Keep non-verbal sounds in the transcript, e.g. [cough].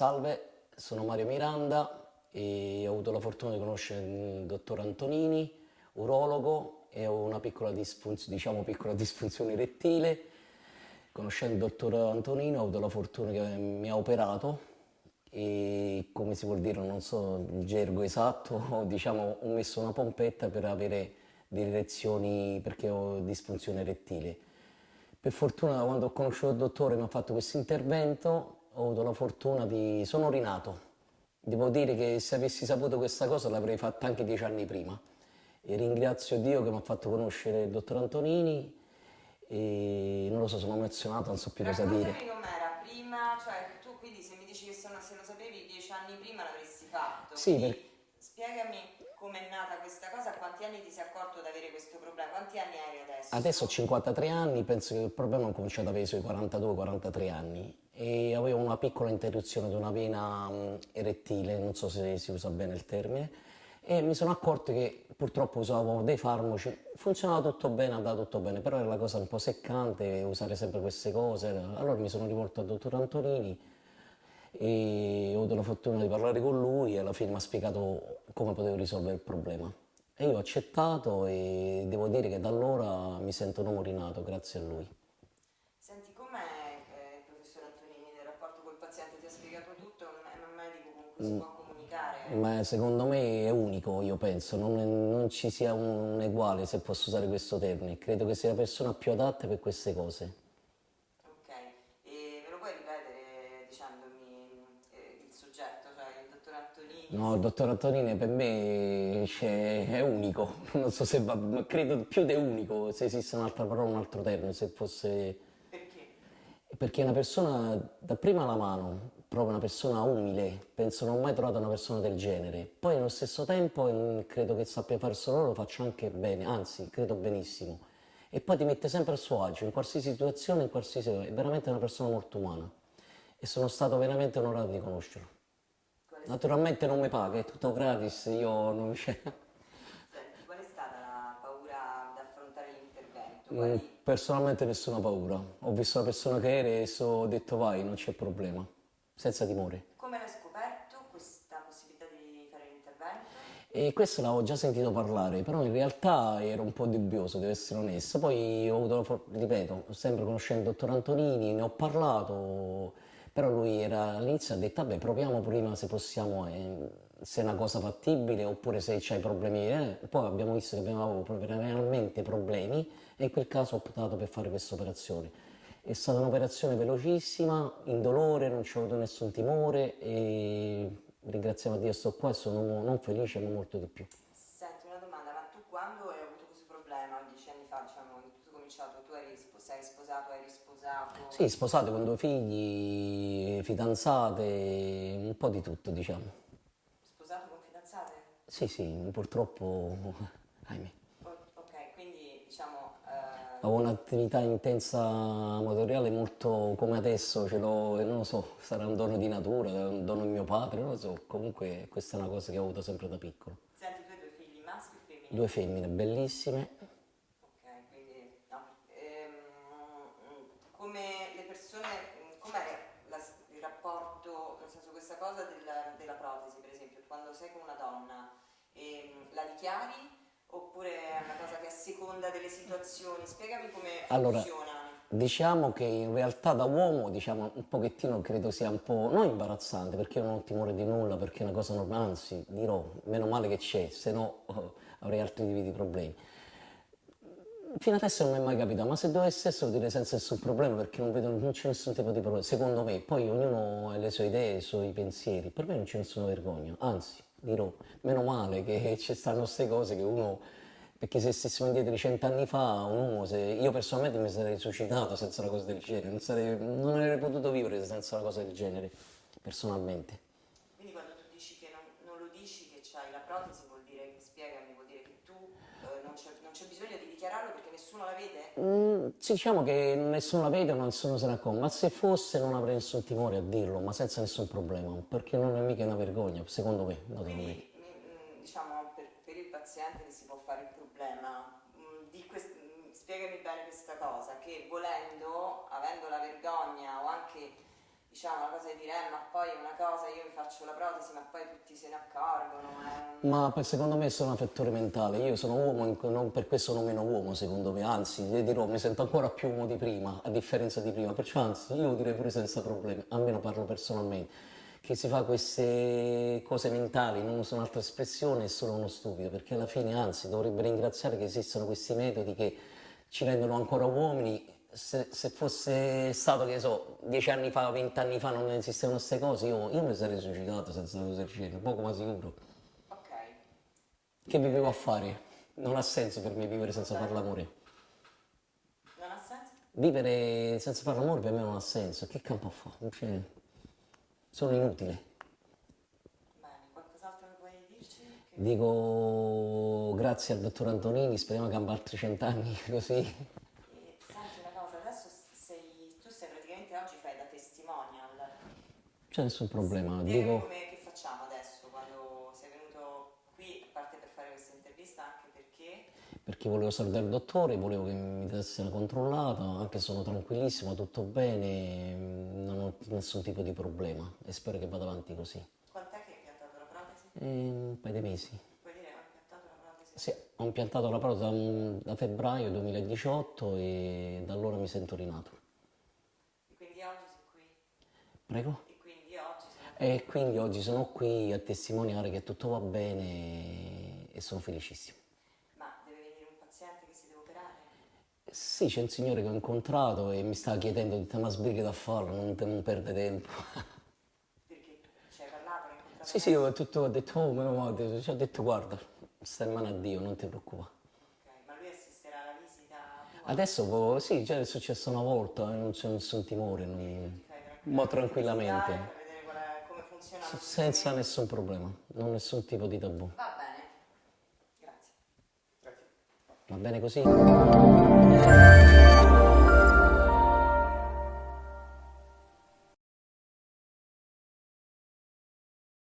Salve, sono Mario Miranda e ho avuto la fortuna di conoscere il dottor Antonini, urologo e ho una piccola disfunzione, diciamo piccola [laughs] disfunzione erettile. Conoscendo il dottor Antonino ho avuto la fortuna che mi ha operato e come si vuol dire, non so il gergo esatto, [laughs] diciamo ho messo una pompetta per avere delle erezioni perché ho disfunzione erettile. Per fortuna quando ho conosciuto il dottore mi ha fatto questo intervento, ho avuto la fortuna di... sono rinato. Devo dire che se avessi saputo questa cosa l'avrei fatta anche dieci anni prima. E ringrazio Dio che mi ha fatto conoscere il dottor Antonini e non lo so, sono emozionato, non so più cosa dire. com'era prima, cioè tu quindi se mi dici che se, lo sapevi dieci anni prima l'avresti fatto. Sì, per... spiegami come è nata questa cosa, a quanti anni ti sei accorto di avere questo problema, quanti anni hai adesso? Adesso ho 53 anni, penso che il problema ho cominciato ad avere sui 42-43 anni e avevo una piccola interruzione di una vena mm, erettile, non so se si usa bene il termine, e mi sono accorto che purtroppo usavo dei farmaci, funzionava tutto bene, andava tutto bene, però era la cosa un po' seccante usare sempre queste cose, allora mi sono rivolto al dottor Antonini e ho avuto la fortuna di parlare con lui e alla fine mi ha spiegato come potevo risolvere il problema. E io ho accettato e devo dire che da allora mi sento un uomo rinato grazie a lui. Senti, com'è paziente? Ti ha spiegato tutto? È un medico con cui si mm. può comunicare? Ma secondo me è unico, io penso, non, è, non ci sia un uguale, se posso usare questo termine. Credo che sia la persona più adatta per queste cose. No, il dottor Antonini per me cioè, è unico, [laughs] non so se va, ma credo più di unico, se esiste un'altra parola, un altro termine, se fosse... Perché? È una persona, da prima alla mano, proprio una persona umile, penso non ho mai trovato una persona del genere. Poi allo stesso tempo mm, credo che sappia fare solo lo faccia anche bene, anzi, credo benissimo. E poi ti mette sempre a suo agio, in qualsiasi situazione, in qualsiasi... è veramente una persona molto umana. E sono stato veramente onorato di conoscerlo. Naturalmente non mi paga, è tutto gratis, io non c'è. Personalmente nessuna paura. Ho visto la persona che era e ho detto vai, non c'è problema, senza timore. Come l'hai scoperto questa possibilità di fare l'intervento? E questo l'avevo già sentito parlare, però in realtà ero un po' dubbioso, devo essere onesto. Poi ho avuto, ripeto, sempre conoscendo il dottor Antonini, ne ho parlato però lui era all'inizio ha detto vabbè proviamo prima se possiamo eh, se è una cosa fattibile oppure se c'hai problemi eh. poi abbiamo visto che avevamo realmente problemi e in quel caso ho optato per fare questa operazione è stata un'operazione velocissima indolore non c'è avuto nessun timore e ringraziamo a Dio sto qua e sono non felice ma molto di più Senti una domanda ma tu quando hai avuto questo problema dieci anni fa diciamo cominciato, tu eri, sei sposato, eri sposato? Sì, sposato con due figli, fidanzate, un po' di tutto diciamo. Sì, sì, purtroppo, ahimè. Ok, quindi diciamo... Eh... Ho un'attività intensa motoriale molto come adesso, ce l'ho, non lo so, sarà un dono di natura, un dono di mio padre, non lo so, comunque questa è una cosa che ho avuto sempre da piccolo. Senti, tu hai due figli, maschi o femmine? Due femmine, bellissime come le persone, com'è il rapporto, nel senso questa cosa della, della, protesi per esempio, quando sei con una donna la dichiari? Oppure è una cosa che a seconda delle situazioni, spiegami come allora, funziona. Diciamo che in realtà da uomo diciamo, un pochettino credo sia un po', non imbarazzante perché io non ho timore di nulla, perché è una cosa normale, anzi dirò, meno male che c'è, se no oh, avrei altri tipi di problemi. Fino adesso non mi è mai capitato, ma se dovesse essere lo direi senza nessun problema perché non vedo, non c'è nessun tipo di problema, secondo me, poi ognuno ha le sue idee, i suoi pensieri, per me non c'è nessuna vergogna, anzi, dirò, meno male che ci stanno queste cose che uno, perché se stessimo indietro di cent'anni fa, un uomo, se, io personalmente mi sarei suicidato senza una cosa del genere, non, sarei, non avrei potuto vivere senza una cosa del genere, personalmente. Quindi quando tu dici che non, non lo dici che c'hai la protesi vuol dire, spiegami, vuol dire che tu eh, non c'è bisogno di dichiararlo perché nessuno la vede? Mm, diciamo che nessuno la vede o nessuno se ne accorge, ma se fosse non avrei nessun timore a dirlo, ma senza nessun problema, perché non è mica una vergogna, secondo me. Quindi, mm, diciamo, per, per, il paziente che si può fare il problema, mm, spiegami bene questa cosa, che volendo, avendo la vergogna diciamo una cosa di dire eh, ma poi una cosa io mi faccio la protesi ma poi tutti se ne accorgono è un- Ma poi secondo me sono un fattore mentale, io sono uomo, non- per questo sono meno uomo secondo me, anzi vi dirò, mi sento ancora più uomo di prima, a differenza di prima, perciò anzi io lo direi pure senza problemi, almeno parlo personalmente, che si fa queste cose mentali, non uso un'altra espressione, è solo uno stupido, perché alla fine anzi dovrebbe ringraziare che esistono questi metodi che ci rendono ancora uomini. Se, se fosse stato, che so, dieci anni fa, vent'anni fa non esistevano queste cose, io, io mi sarei suicidato senza usare il poco ma sicuro. ok Che vivevo a fare? Non ha senso per me vivere senza fare l'amore. non ha senso? Vivere senza fare l'amore per me non ha senso. Che campo fa? Cioè, sono inutile. Dico grazie al dottor Antonini, speriamo che abbia altri cent'anni [laughs] così. E senti una cosa, adesso sei, tu sei praticamente oggi fai da testimonial. C'è nessun problema. Dimmi Dico, come che facciamo adesso quando sei venuto qui, a parte per fare questa intervista, anche perché perché volevo salutare il dottore, volevo che mi desse una controllata, anche sono tranquillissimo, tutto bene, non ho nessun tipo di problema e spero che vada avanti così. quant'è che hai impiantato la protesi? E un paio di mesi. Puoi dire ho impiantato la protesi? Sì, ho impiantato la protesi da febbraio 2018 e da allora mi sento rinato. E quindi oggi sei qui? Prego? E quindi oggi sono qui a testimoniare che tutto va bene e sono felicissimo. Ma deve venire un paziente che si deve operare? Sì, c'è un signore che ho incontrato e mi stava chiedendo di te ma sbrighi da farlo, non, te- non perde tempo. Perché ci hai parlato, sì, sì, ho, tutto, ho detto, oh mio madre, ci ho detto guarda, stai in mano a Dio, non ti preoccupare. Ok, ma lui assisterà alla visita tua? Adesso sì, già è successo una volta, eh, non c'è nessun timore, non- ma tranquillamente. Lo senza nessun problema, non nessun tipo di tabù. Va bene, grazie. Va bene così?